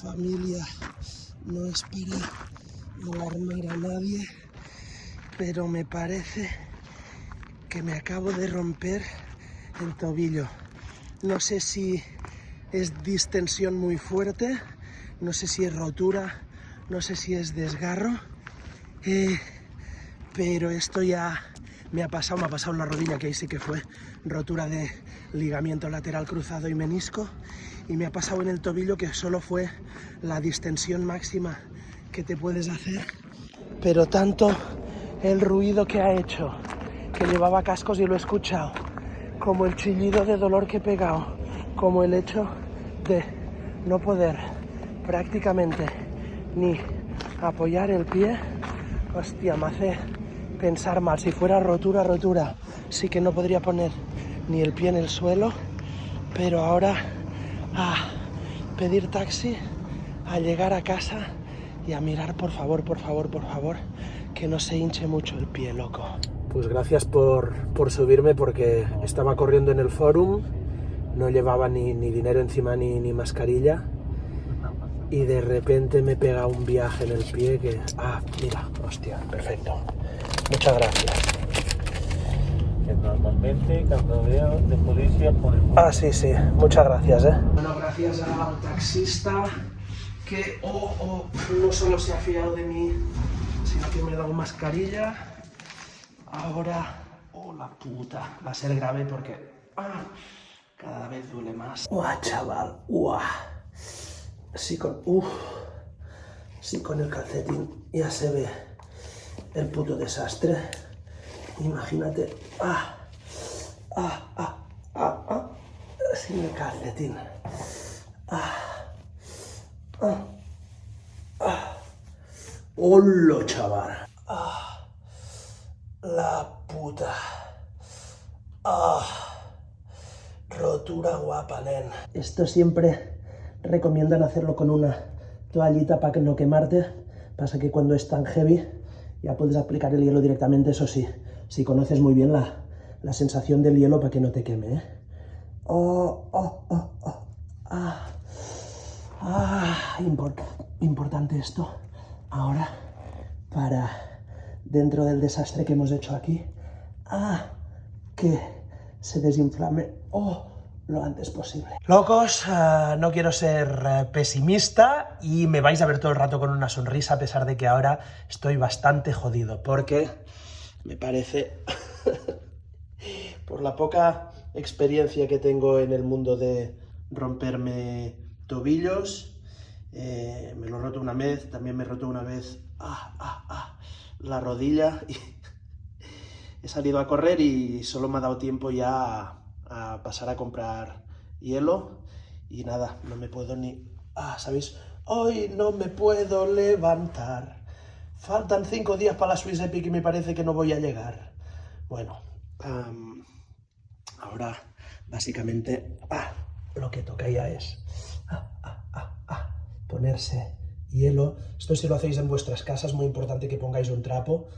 familia, no es para alarmar a nadie, pero me parece que me acabo de romper el tobillo. No sé si es distensión muy fuerte, no sé si es rotura, no sé si es desgarro, eh, pero esto ya me ha pasado, me ha pasado la rodilla, que ahí sí que fue rotura de ligamiento lateral cruzado y menisco, y me ha pasado en el tobillo que solo fue la distensión máxima que te puedes hacer, pero tanto el ruido que ha hecho, que llevaba cascos y lo he escuchado, como el chillido de dolor que he pegado, como el hecho de no poder prácticamente ni apoyar el pie, hostia, me hace pensar mal. Si fuera rotura, rotura, sí que no podría poner ni el pie en el suelo, pero ahora a pedir taxi, a llegar a casa y a mirar, por favor, por favor, por favor, que no se hinche mucho el pie, loco. Pues gracias por, por subirme porque estaba corriendo en el forum, no llevaba ni, ni dinero encima ni, ni mascarilla y de repente me pega un viaje en el pie que... Ah, mira, hostia, perfecto. Muchas gracias. Que normalmente cuando veo de policía por el... Ah, sí, sí, muchas gracias, ¿eh? Bueno, gracias al taxista que oh, oh, no solo se ha fiado de mí, sino que me ha dado mascarilla. Ahora, oh la puta, va a ser grave porque ah, cada vez duele más. ¡Uah, chaval! ¡Uah! Sí con... Uf, sí con el calcetín ya se ve el puto desastre. Imagínate... ¡Ah! ¡Ah! ¡Ah! ¡Ah! ah sin el calcetín. ¡Ah! ¡Ah! ¡Ah! ¡Hola, chaval! ¡Ah! La puta. ¡Ah! Rotura guapa, nen. Esto siempre recomiendan hacerlo con una toallita para no quemarte. Pasa que cuando es tan heavy ya puedes aplicar el hielo directamente, eso sí, si conoces muy bien la, la sensación del hielo para que no te queme. ¿eh? Oh, oh, oh, oh. Ah, ah, importante esto. Ahora, para dentro del desastre que hemos hecho aquí, ah, que se desinflame. Oh, lo antes posible. Locos, uh, no quiero ser uh, pesimista y me vais a ver todo el rato con una sonrisa a pesar de que ahora estoy bastante jodido porque me parece, por la poca experiencia que tengo en el mundo de romperme tobillos, eh, me lo he roto una vez, también me he roto una vez ah, ah, ah, la rodilla y he salido a correr y solo me ha dado tiempo ya a pasar a comprar hielo y nada, no me puedo ni... Ah, ¿sabéis? Hoy no me puedo levantar. Faltan cinco días para la Swiss Epic y me parece que no voy a llegar. Bueno, ahora básicamente ah, lo que toca ya es ah, ah, ponerse hielo. Esto si lo hacéis en vuestras casas, muy importante que pongáis un trapo,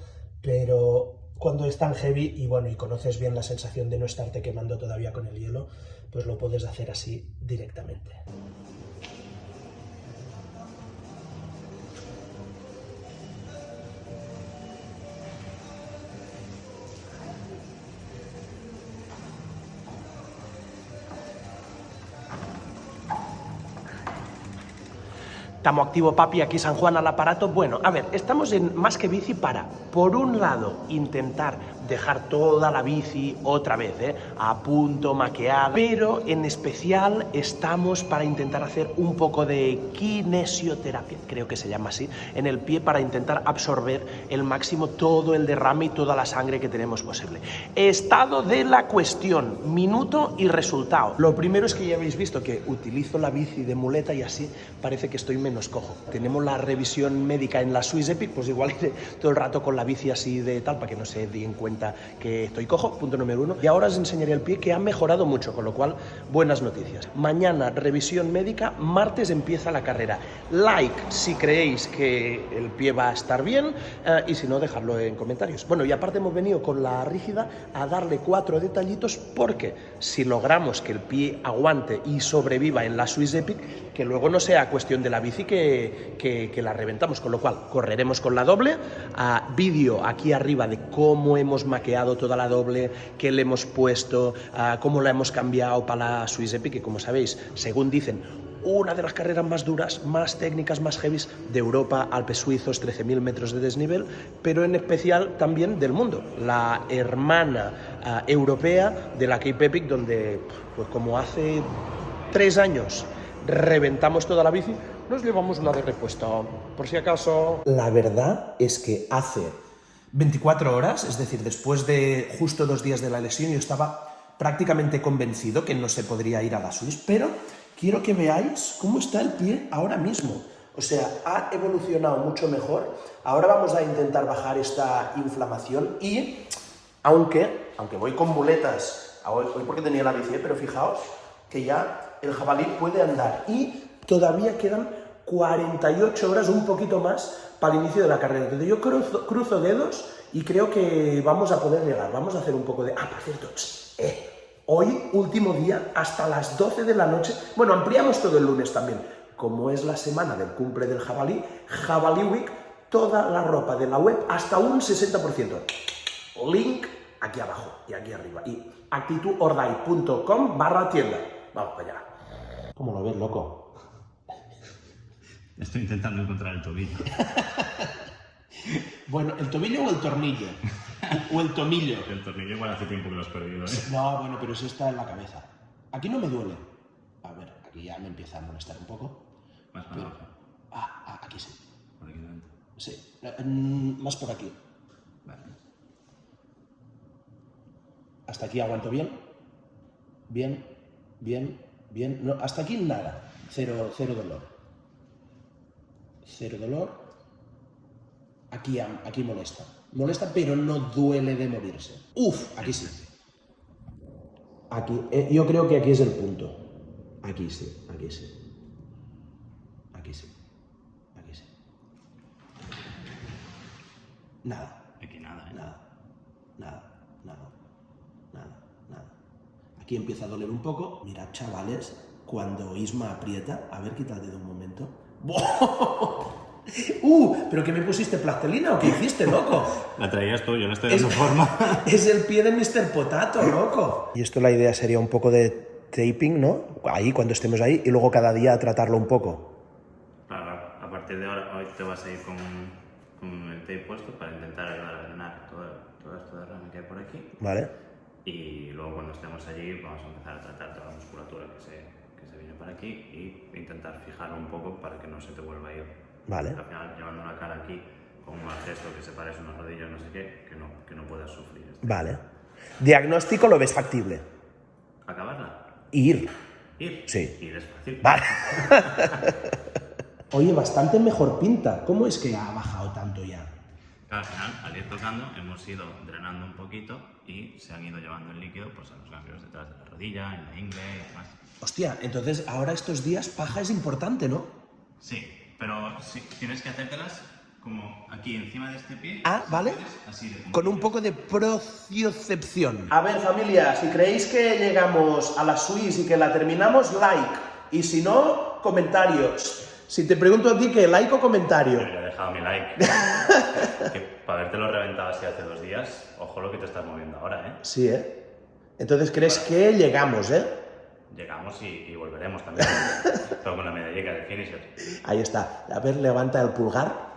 pero cuando es tan heavy y bueno, y conoces bien la sensación de no estarte quemando todavía con el hielo, pues lo puedes hacer así directamente. Estamos activo papi, aquí San Juan al aparato. Bueno, a ver, estamos en más que bici para, por un lado, intentar dejar toda la bici otra vez, ¿eh? a punto, maqueada, pero en especial estamos para intentar hacer un poco de kinesioterapia, creo que se llama así, en el pie para intentar absorber el máximo todo el derrame y toda la sangre que tenemos posible. Estado de la cuestión, minuto y resultado. Lo primero es que ya habéis visto que utilizo la bici de muleta y así parece que estoy menos cojo. Tenemos la revisión médica en la Swiss Epic, pues igual iré todo el rato con la bici así de tal para que no se den cuenta que estoy cojo, punto número uno. Y ahora os enseñaré el pie que ha mejorado mucho, con lo cual, buenas noticias. Mañana, revisión médica, martes empieza la carrera. Like si creéis que el pie va a estar bien eh, y si no, dejadlo en comentarios. Bueno, y aparte hemos venido con la rígida a darle cuatro detallitos porque si logramos que el pie aguante y sobreviva en la Swiss Epic, que luego no sea cuestión de la bici que, que, la reventamos, con lo cual correremos con la doble, a vídeo aquí arriba de cómo hemos maqueado toda la doble, qué le hemos puesto, cómo la hemos cambiado para la Swiss Epic, que como sabéis, según dicen, una de las carreras más duras, más técnicas, más heavies de Europa, Alpes suizos, 13.000 metros de desnivel, pero en especial también del mundo, la hermana ah, europea de la Cape Epic, donde, pues como hace tres años reventamos toda la bici, nos llevamos una de repuesto, por si acaso. La verdad es que hace 24 horas, es decir, después de justo dos días de la lesión, yo estaba prácticamente convencido que no se podría ir a la Swiss, pero quiero que veáis cómo está el pie ahora mismo. O sea, ha evolucionado mucho mejor. Ahora vamos a intentar bajar esta inflamación y, aunque, aunque voy con muletas, hoy, porque tenía la bici, pero fijaos que ya el jabalí puede andar y todavía quedan 48 horas, un poquito más, para el inicio de la carrera. Entonces yo cruzo, dedos y creo que vamos a poder llegar. Vamos a hacer un poco de... Ah, por cierto, eh, Hoy, último día, hasta las 12 de la noche. Bueno, ampliamos todo el lunes también. Como es la semana del cumple del jabalí, Jabalí Week, toda la ropa de la web hasta un 60%. Link aquí abajo y aquí arriba. Y actitudordai.com barra tienda. Vamos para allá. ¿Cómo lo ves, loco? Estoy intentando encontrar el tobillo. bueno, ¿el tobillo o el tornillo? o el tomillo. El tornillo igual hace tiempo que lo has perdido, ¿eh? No, bueno, pero eso está en la cabeza. Aquí no me duele. A ver, aquí ya me empieza a molestar un poco. Más para abajo. Ah, ah, aquí sí. Por aquí dentro. Sí. Mm, más por aquí. Vale. Hasta aquí aguanto bien. Bien, bien, bien. No, hasta aquí nada. Cero, cero dolor. Cero dolor. Aquí, aquí molesta. Molesta, pero no duele de morirse. Uf, aquí sí. Aquí, eh, yo creo que aquí es el punto. Aquí sí, aquí sí. Aquí sí. Aquí sí. Nada. Aquí nada, ¿eh? Nada. Nada. Nada. Nada. Nada. Aquí empieza a doler un poco. Mirad, chavales, cuando Isma aprieta, a ver, quítate de un momento. ¡Uh! ¿Pero qué me pusiste plastelina o qué hiciste, loco? La traías tú, yo no estoy dando forma. es el pie de Mr. Potato, loco. Y esto la idea sería un poco de taping, ¿no? Ahí, cuando estemos ahí, y luego cada día tratarlo un poco. Claro, a partir de ahora, hoy te vas a ir con, con el tape puesto para intentar ayudar a drenar todo, todo esto de rama que hay por aquí. Vale. Y luego cuando estemos allí vamos a empezar a tratar toda la musculatura que se, para aquí y intentar fijarlo un poco para que no se te vuelva a ir Vale. Al final, llevando una cara aquí con un gesto que se parece a una rodilla, no sé qué, que no, que no puedas sufrir. Vale. ¿Diagnóstico lo ves factible? ¿Acabarla? Ir. ¿Ir? Sí. Ir es fácil. Vale. Oye, bastante mejor pinta. ¿Cómo es que ha bajado tanto ya? Al final, al ir tocando, hemos ido drenando un poquito y se han ido llevando el líquido pues, a los ganglios detrás de la rodilla, en la ingle y demás. Hostia, entonces ahora estos días paja es importante, ¿no? Sí, pero si, tienes que hacértelas como aquí encima de este pie. Ah, ¿vale? Con un poco de prociocepción. A ver, familia, si creéis que llegamos a la Swiss y que la terminamos, like. Y si no, comentarios. Si te pregunto a ti, ¿qué? ¿Like o comentario? Yo he dejado mi like. que para haberte lo reventado así hace dos días, ojo lo que te estás moviendo ahora, ¿eh? Sí, ¿eh? Entonces, ¿crees que llegamos, eh? llegamos y, volveremos también. Todo con la medalla de finisher. Ahí está. A ver, levanta el pulgar.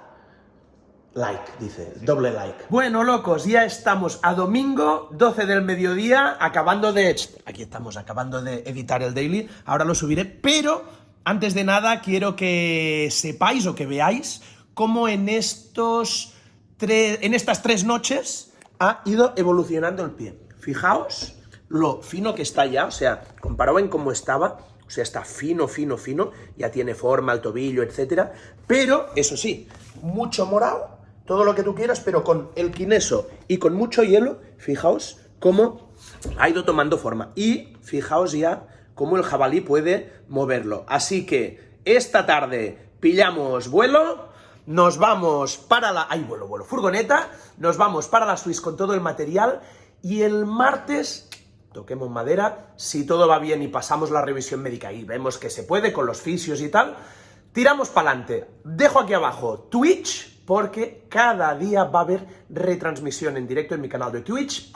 Like, dice, doble like. Bueno, locos, ya estamos a domingo, 12 del mediodía, acabando de... Aquí estamos, acabando de editar el daily, ahora lo subiré, pero antes de nada quiero que sepáis o que veáis cómo en, estos en estas tres noches ha ido evolucionando el pie. Fijaos lo fino que está ya, o sea, comparado en cómo estaba, o sea, está fino, fino, fino, ya tiene forma el tobillo, etcétera, pero, eso sí, mucho morado todo lo que tú quieras, pero con el quineso y con mucho hielo, fijaos cómo ha ido tomando forma. Y fijaos ya cómo el jabalí puede moverlo. Así que esta tarde pillamos vuelo, nos vamos para la... ¡Ay, vuelo, vuelo! Furgoneta, nos vamos para la Swiss con todo el material y el martes toquemos madera, si todo va bien y pasamos la revisión médica y vemos que se puede con los fisios y tal, tiramos para adelante. Dejo aquí abajo Twitch, porque cada día va a haber retransmisión en directo en mi canal de Twitch,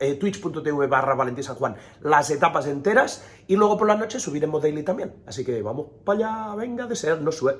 eh, twitch.tv barra Valentín San Juan, las etapas enteras, y luego por la noche subiremos daily también. Así que vamos para allá, venga de ser, no sue.